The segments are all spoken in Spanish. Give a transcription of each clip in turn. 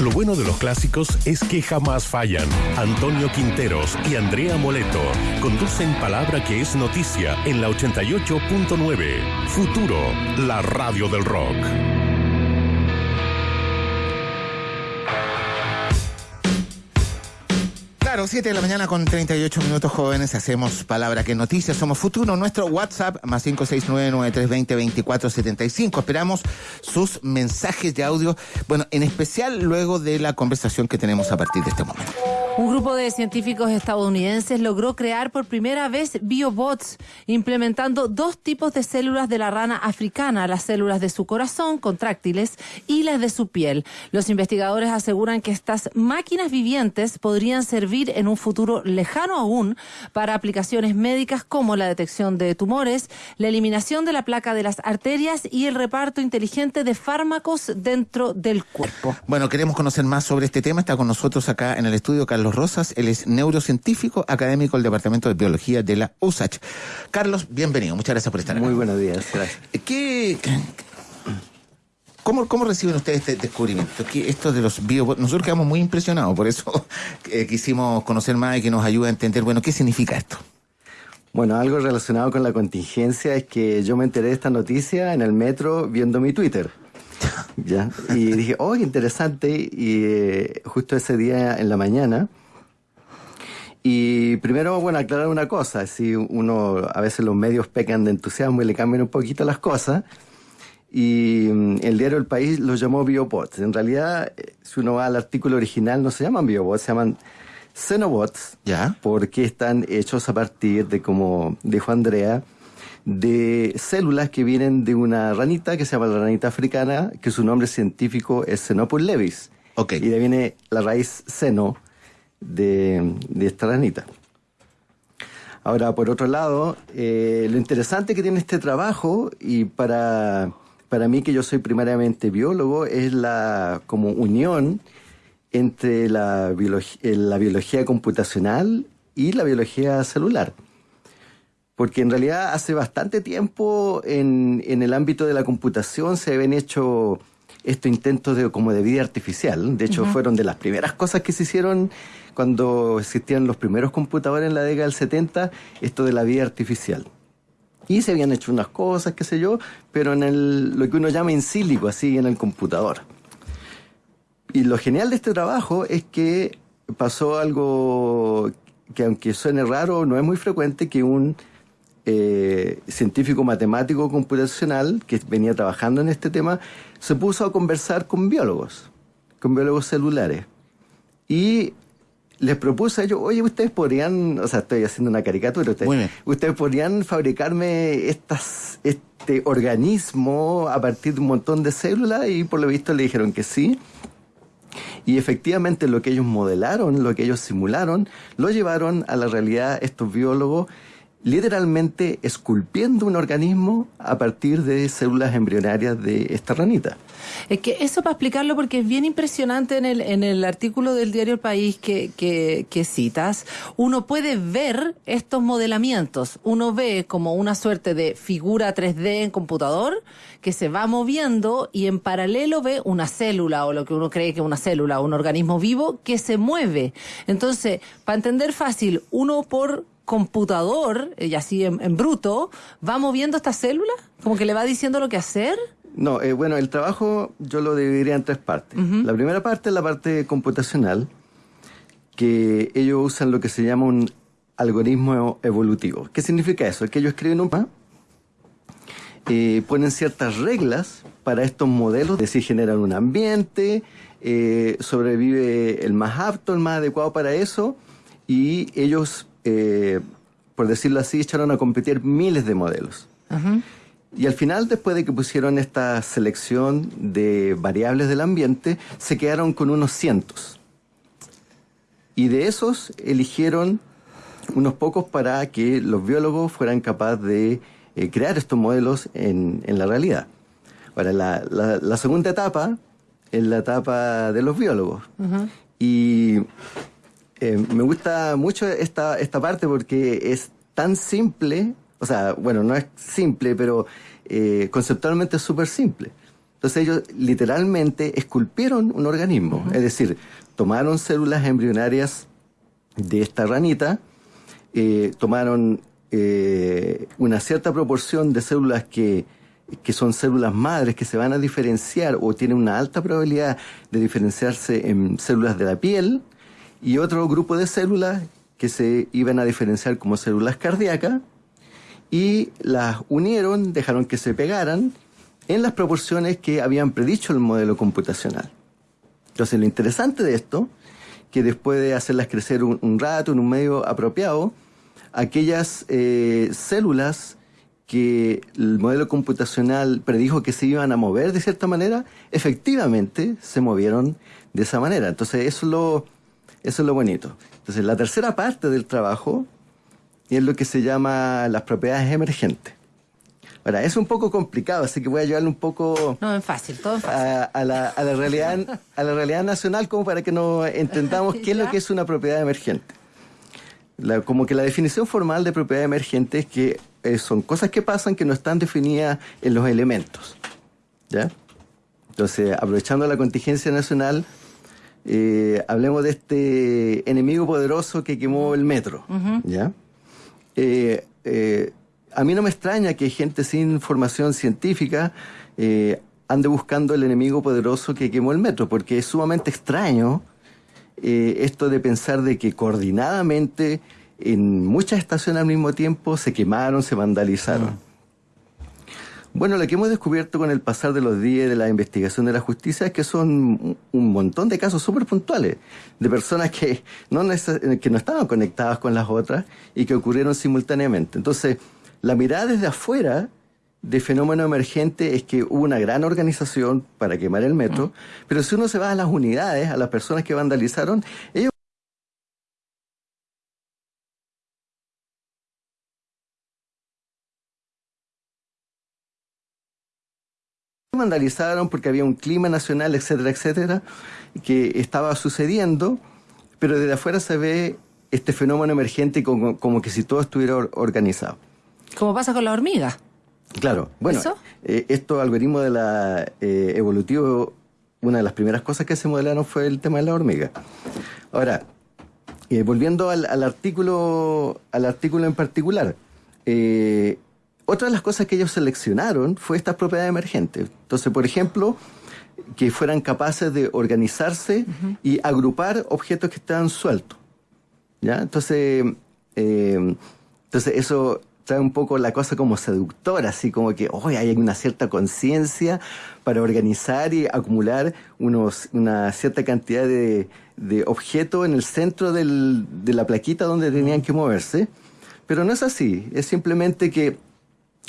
Lo bueno de los clásicos es que jamás fallan. Antonio Quinteros y Andrea Moleto conducen palabra que es noticia en la 88.9. Futuro, la radio del rock. Claro, 7 de la mañana con 38 minutos jóvenes, hacemos palabra que noticias, somos futuro, nuestro WhatsApp más 569-9320-2475. Esperamos sus mensajes de audio, bueno, en especial luego de la conversación que tenemos a partir de este momento. Un grupo de científicos estadounidenses logró crear por primera vez biobots, implementando dos tipos de células de la rana africana, las células de su corazón, contráctiles, y las de su piel. Los investigadores aseguran que estas máquinas vivientes podrían servir en un futuro lejano aún para aplicaciones médicas como la detección de tumores, la eliminación de la placa de las arterias y el reparto inteligente de fármacos dentro del cuerpo. Bueno, queremos conocer más sobre este tema. Está con nosotros acá en el estudio Carlos Rosas. Él es neurocientífico académico del Departamento de Biología de la USACH. Carlos, bienvenido. Muchas gracias por estar acá. Muy buenos días. Gracias. ¿Qué, cómo, ¿Cómo reciben ustedes este descubrimiento? Que esto de los biobots, nosotros quedamos muy impresionados, por eso eh, quisimos conocer más y que nos ayude a entender, bueno, ¿qué significa esto? Bueno, algo relacionado con la contingencia es que yo me enteré de esta noticia en el metro viendo mi Twitter. ¿Ya? Y dije, oh, qué interesante. Y eh, justo ese día en la mañana. Y primero, bueno, aclarar una cosa. Si uno, a veces los medios pecan de entusiasmo y le cambian un poquito las cosas. Y mm, el diario El País los llamó biobots. En realidad, eh, si uno va al artículo original, no se llaman biobots, se llaman Xenobots, ¿Ya? porque están hechos a partir de, como dijo Andrea, de células que vienen de una ranita que se llama la ranita africana, que su nombre científico es Xenopus levis. Y de ahí viene la raíz seno de, de esta ranita. Ahora, por otro lado, eh, lo interesante que tiene este trabajo, y para, para mí que yo soy primariamente biólogo, es la como unión entre la, biología, la biología computacional y la biología celular. Porque en realidad hace bastante tiempo en, en el ámbito de la computación se habían hecho estos intentos de, como de vida artificial. De hecho, fueron de las primeras cosas que se hicieron cuando existían los primeros computadores en la década del 70, esto de la vida artificial. Y se habían hecho unas cosas, qué sé yo, pero en el, lo que uno llama in silico, así en el computador. Y lo genial de este trabajo es que pasó algo que aunque suene raro, no es muy frecuente que un eh, científico matemático computacional que venía trabajando en este tema se puso a conversar con biólogos, con biólogos celulares. Y les propuse a ellos, oye, ustedes podrían, o sea, estoy haciendo una caricatura, ustedes, ustedes podrían fabricarme estas, este organismo a partir de un montón de células y por lo visto le dijeron que sí. Y efectivamente lo que ellos modelaron, lo que ellos simularon, lo llevaron a la realidad estos biólogos literalmente esculpiendo un organismo a partir de células embrionarias de esta ranita. Es que eso para explicarlo, porque es bien impresionante en el, en el artículo del diario El País que, que, citas, uno puede ver estos modelamientos. Uno ve como una suerte de figura 3D en computador que se va moviendo y en paralelo ve una célula o lo que uno cree que es una célula, un organismo vivo que se mueve. Entonces, para entender fácil, uno por computador, y así en, en bruto, va moviendo esta célula, como que le va diciendo lo que hacer. No, eh, bueno, el trabajo yo lo dividiría en tres partes. La primera parte es la parte computacional, que ellos usan lo que se llama un algoritmo evolutivo. ¿Qué significa eso? Es que ellos escriben un mapa, eh, ponen ciertas reglas para estos modelos, es decir, generan un ambiente, eh, sobrevive el más apto, el más adecuado para eso, y ellos, eh, por decirlo así, echaron a competir miles de modelos. Y al final, después de que pusieron esta selección de variables del ambiente, se quedaron con unos cientos. Y de esos eligieron unos pocos para que los biólogos fueran capaces de eh, crear estos modelos en, en la realidad. Ahora, la, la- la segunda etapa es la etapa de los biólogos. Y eh, me gusta mucho esta, esta parte porque es tan simple, o sea, bueno, no es simple, pero eh, conceptualmente es súper simple. Entonces ellos literalmente esculpieron un organismo, es decir, tomaron células embrionarias de esta ranita, eh, tomaron eh, una cierta proporción de células que, que son células madres que se van a diferenciar o tienen una alta probabilidad de diferenciarse en células de la piel y otro grupo de células que se iban a diferenciar como células cardíacas y las unieron, dejaron que se pegaran en las proporciones que habían predicho el modelo computacional. Entonces, lo interesante de esto, que después de hacerlas crecer un, rato en un medio apropiado, aquellas eh, células que el modelo computacional predijo que se iban a mover de cierta manera, efectivamente se movieron de esa manera. Entonces, eso es lo, eso es lo bonito. Entonces, la tercera parte del trabajo es lo que se llama las propiedades emergentes. Ahora, es un poco complicado, así que voy a llevarle un poco... No, es fácil, todo fácil. A, la, realidad, a la realidad nacional como para que nos entendamos qué es lo que es una propiedad emergente. como que la definición formal de propiedad emergente es que eh, son cosas que pasan que no están definidas en los elementos. ¿Ya? Entonces, aprovechando la contingencia nacional, eh, hablemos de este enemigo poderoso que quemó el metro. ¿Ya? Eh, a mí no me extraña que gente sin formación científica eh, ande buscando el enemigo poderoso que quemó el metro, porque es sumamente extraño eh, esto de pensar de que coordinadamente en muchas estaciones al mismo tiempo se quemaron, se vandalizaron. Bueno, lo que hemos descubierto con el pasar de los días de la investigación de la justicia es que son un montón de casos súper puntuales de personas que no, que no estaban conectadas con las otras y que ocurrieron simultáneamente. Entonces, la mirada desde afuera de fenómeno emergente es que hubo una gran organización para quemar el metro, pero si uno se va a las unidades, a las personas que vandalizaron, ellos vandalizaron porque había un clima nacional, etcétera, etcétera, que estaba sucediendo, pero desde afuera se ve este fenómeno emergente como, como que si todo estuviera organizado. Como pasa con la hormiga. Claro, bueno, eh, estos algoritmos de la eh, evolutivo, una de las primeras cosas que se modelaron fue el tema de la hormiga. Ahora, eh, volviendo al, artículo, al artículo en particular, eh, otra de las cosas que ellos seleccionaron fue estas propiedades emergentes. Entonces, por ejemplo, que fueran capaces de organizarse y agrupar objetos que estaban sueltos. ¿Ya? Entonces, entonces eso trae un poco la cosa como seductora, así como que hoy hay una cierta conciencia para organizar y acumular unos, una cierta cantidad de, de objetos en el centro de la plaquita donde tenían que moverse. Pero no es así, es simplemente que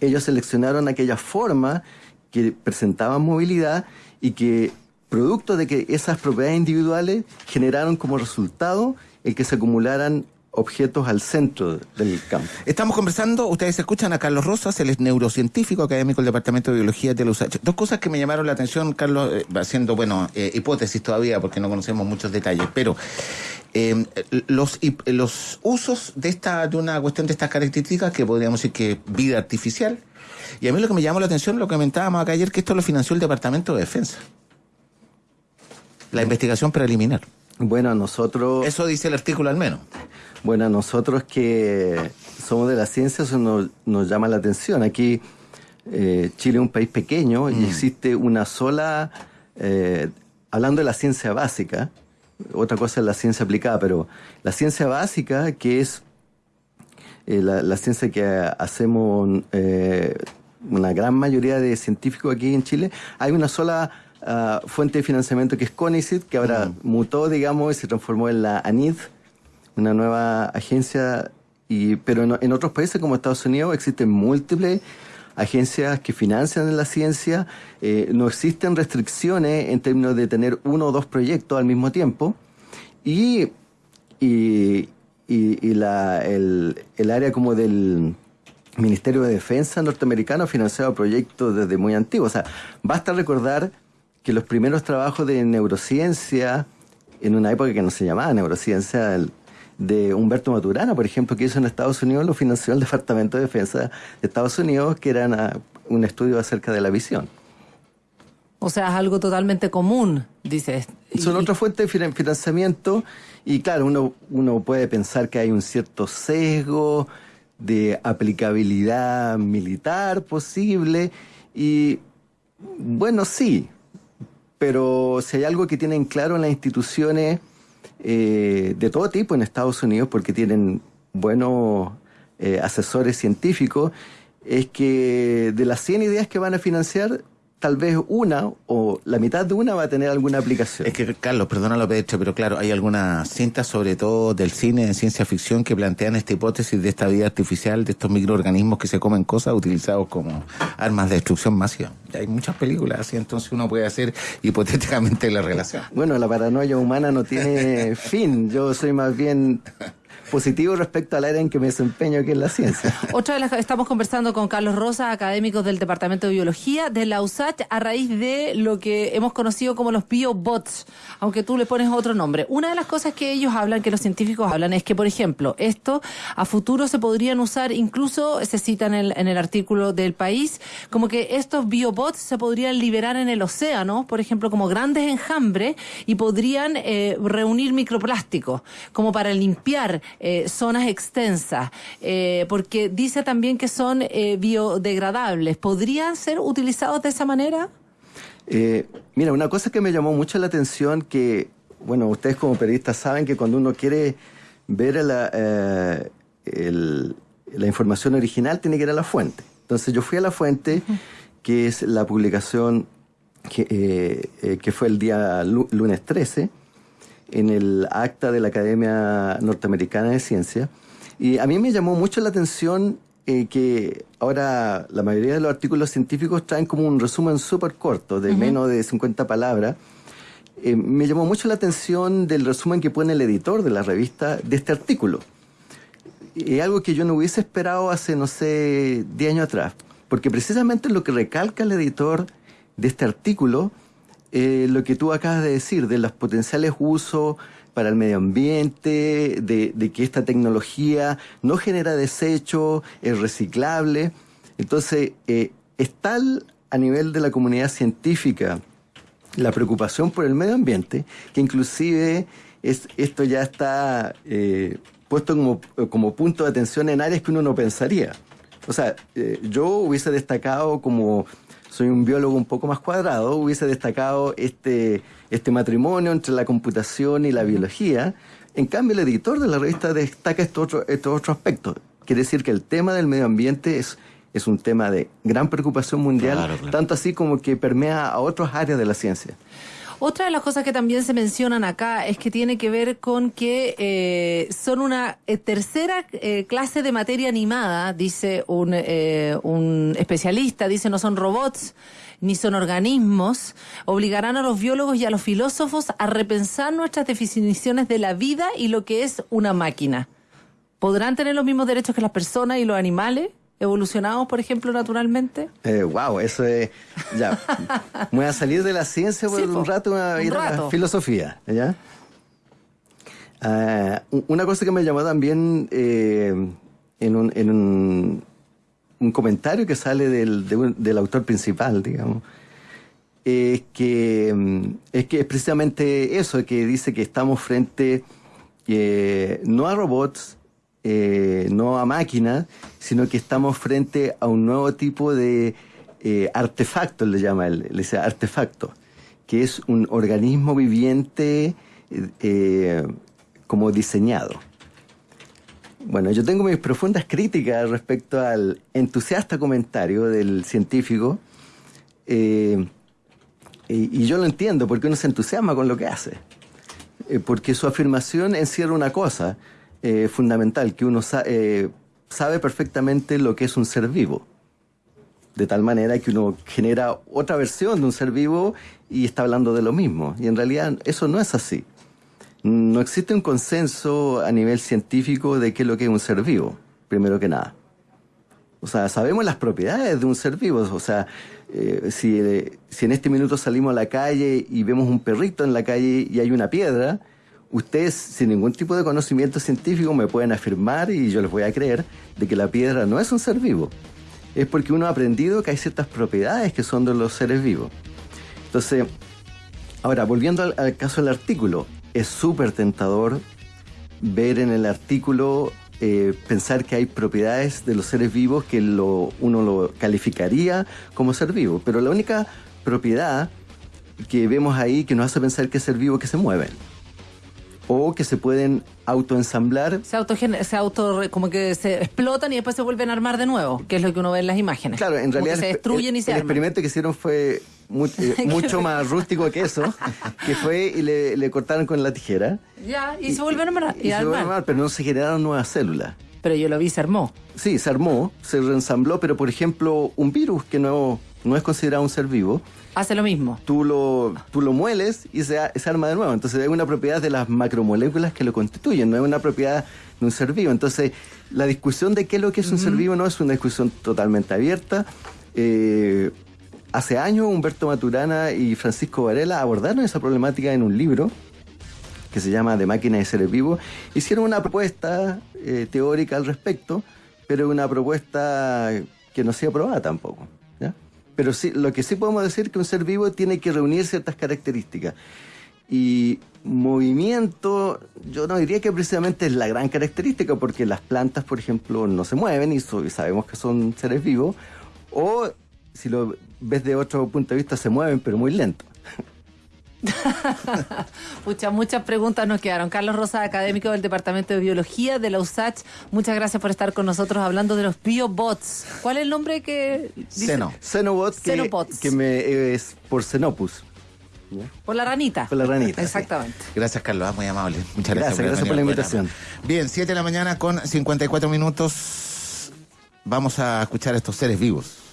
ellos seleccionaron aquella forma que presentaban movilidad y que producto de que esas propiedades individuales generaron como resultado el que se acumularan objetos al centro del campo. Estamos conversando, ustedes escuchan a Carlos Rosas, él es neurocientífico académico del Departamento de Biología de la USACH. Dos cosas que me llamaron la atención, Carlos, eh, haciendo, bueno, eh, hipótesis todavía porque no conocemos muchos detalles, pero eh, los, los usos de esta de una cuestión de estas características que podríamos decir que vida artificial, y a mí lo que me llamó la atención, lo que comentábamos acá ayer, que esto lo financió el Departamento de Defensa. La investigación preliminar. Bueno, nosotros... Eso dice el artículo al menos. Bueno, nosotros que somos de la ciencia, eso nos, llama la atención. Aquí eh, Chile es un país pequeño y mm. existe una sola, eh, hablando de la ciencia básica, otra cosa es la ciencia aplicada, pero la ciencia básica, que es eh, la, ciencia que hacemos una gran mayoría de científicos aquí en Chile, hay una sola ah, fuente de financiamiento que es CONICIT, que ahora mm. mutó, digamos, y se transformó en la ANID, una nueva agencia, y, pero en, otros países como Estados Unidos existen múltiples agencias que financian la ciencia, eh, no existen restricciones en términos de tener uno o dos proyectos al mismo tiempo, y, y, y, la, el, el área como del Ministerio de Defensa norteamericano ha financiado proyectos desde muy antiguos. O sea, basta recordar que los primeros trabajos de neurociencia, en una época que no se llamaba neurociencia, de Humberto Maturana, por ejemplo, que hizo en Estados Unidos, lo financió el Departamento de Defensa de Estados Unidos, que era un estudio acerca de la visión. O sea, es algo totalmente común, dices. Son otra fuente de financiamiento y claro, uno, uno puede pensar que hay un cierto sesgo de aplicabilidad militar posible y bueno, sí, pero si hay algo que tienen claro en las instituciones eh, de todo tipo en Estados Unidos, porque tienen buenos eh, asesores científicos, es que de las 100 ideas que van a financiar, tal vez una o la mitad de una va a tener alguna aplicación. Es que, Carlos, perdona lo hecho, pero claro, hay algunas cintas, sobre todo del cine de ciencia ficción, que plantean esta hipótesis de esta vida artificial, de estos microorganismos que se comen cosas utilizados como armas de destrucción masiva. hay muchas películas así, entonces uno puede hacer hipotéticamente la relación. Bueno, la paranoia humana no tiene fin. Yo soy más bien positivo respecto al área en que me desempeño, que es la ciencia. Otra de las estamos conversando con Carlos Rosa, académico del Departamento de Biología de la USACH, a raíz de lo que hemos conocido como los biobots, aunque tú le pones otro nombre. Una de las cosas que ellos hablan, que los científicos hablan, es que, por ejemplo, esto a futuro se podrían usar, incluso se cita en el, en el artículo del país, como que estos biobots se podrían liberar en el océano, por ejemplo, como grandes enjambres, y podrían eh, reunir microplásticos, como para limpiar eh, zonas extensas, eh, porque dice también que son eh, biodegradables. ¿Podrían ser utilizados de esa manera? mira, una cosa que me llamó mucho la atención, que, bueno, ustedes como periodistas saben que cuando uno quiere ver la, la información original, tiene que ir a la fuente. Entonces yo fui a la fuente, que es la publicación que, que fue el día lunes 13, en el acta de la Academia Norteamericana de Ciencia. Y a mí me llamó mucho la atención eh, que ahora la mayoría de los artículos científicos traen como un resumen súper corto, de menos de 50 palabras. Eh, me llamó mucho la atención del resumen que pone el editor de la revista de este artículo. Es algo que yo no hubiese esperado hace, no sé, 10 años atrás. Porque precisamente lo que recalca el editor de este artículo eh, lo que tú acabas de decir, de los potenciales usos para el medio ambiente, de, que esta tecnología no genera desecho, es reciclable. Entonces, eh, es tal a nivel de la comunidad científica la preocupación por el medio ambiente que inclusive es, esto ya está eh, puesto como, como, punto de atención en áreas que uno no pensaría. O sea, yo hubiese destacado como soy un biólogo un poco más cuadrado, hubiese destacado este, este matrimonio entre la computación y la biología. En cambio, el editor de la revista destaca estos otros otro aspectos. Quiere decir que el tema del medio ambiente es, es un tema de gran preocupación mundial, tanto así como que permea a otras áreas de la ciencia. Otra de las cosas que también se mencionan acá es que tiene que ver con que eh, son una eh, tercera eh, clase de materia animada, dice un, un especialista, dice no son robots ni son organismos, obligarán a los biólogos y a los filósofos a repensar nuestras definiciones de la vida y lo que es una máquina. ¿Podrán tener los mismos derechos que las personas y los animales? Evolucionados, por ejemplo, naturalmente? Eh, wow, eso es. Ya. voy a salir de la ciencia por un rato a ir a la filosofía. ¿ya? Ah, una cosa que me llamó también eh, en, un, en un, un, comentario que sale del, del autor principal, digamos, es que, mm, es que es precisamente eso, que dice que estamos frente eh, no a robots, eh, no a máquinas, sino que estamos frente a un nuevo tipo de eh, artefacto, le llama él, le dice artefacto, que es un organismo viviente eh, como diseñado. Bueno, yo tengo mis profundas críticas respecto al entusiasta comentario del científico, y, y, yo lo entiendo, porque uno se entusiasma con lo que hace, porque su afirmación encierra una cosa, eh, fundamental, que uno eh, sabe perfectamente lo que es un ser vivo. De tal manera que uno genera otra versión de un ser vivo y está hablando de lo mismo. Y en realidad eso no es así. No existe un consenso a nivel científico de qué es lo que es un ser vivo, primero que nada. O sea, sabemos las propiedades de un ser vivo. O sea, eh, si, si en este minuto salimos a la calle y vemos un perrito en la calle y hay una piedra, ustedes sin ningún tipo de conocimiento científico me pueden afirmar, y yo les voy a creer, de que la piedra no es un ser vivo. Es porque uno ha aprendido que hay ciertas propiedades que son de los seres vivos. Entonces, ahora, volviendo al, caso del artículo, es súper tentador ver en el artículo eh, pensar que hay propiedades de los seres vivos que uno lo calificaría como ser vivo, pero la única propiedad que vemos ahí que nos hace pensar que es ser vivo que se mueven o que se pueden autoensamblar. Se auto, se auto como que se explotan y después se vuelven a armar de nuevo, que es lo que uno ve en las imágenes. Claro, en realidad se destruyen el, y se el arman. experimento que hicieron fue eh, mucho más rústico que eso, que fue y le, le cortaron con la tijera. Ya, y, se vuelven a armar. Y, y se vuelven a armar, pero no se generaron nuevas células. Pero yo lo vi, se armó. Sí, se armó, se reensambló, pero por ejemplo, un virus que no, no es considerado un ser vivo, Hace lo mismo. tú lo, tú lo mueles y se, se arma de nuevo. Entonces es una propiedad de las macromoléculas que lo constituyen, no es una propiedad de un ser vivo. Entonces la discusión de qué es lo que es un ser vivo no es una discusión totalmente abierta. Eh, hace años Humberto Maturana y Francisco Varela abordaron esa problemática en un libro que se llama De máquina de seres vivos. Hicieron una propuesta eh, teórica al respecto, pero una propuesta que no se aprobada tampoco. Pero sí, lo que sí podemos decir es que un ser vivo tiene que reunir ciertas características. Y movimiento, yo no diría que precisamente es la gran característica, porque las plantas, por ejemplo, no se mueven y, y sabemos que son seres vivos, o si lo ves de otro punto de vista, se mueven, pero muy lento. Muchas, muchas preguntas nos quedaron. Carlos Rosa, académico del Departamento de Biología de la USACH, muchas gracias por estar con nosotros hablando de los biobots. ¿Cuál es el nombre que dice? Seno. Xenobots, que, Xenobots. que me, es por Xenopus. Por la ranita. Por la ranita, sí. Exactamente. Gracias, Carlos. ah, Muy amable. Muchas gracias. Gracias, por la invitación. Bien, 7 de la mañana con 54 minutos. Vamos a escuchar a estos seres vivos.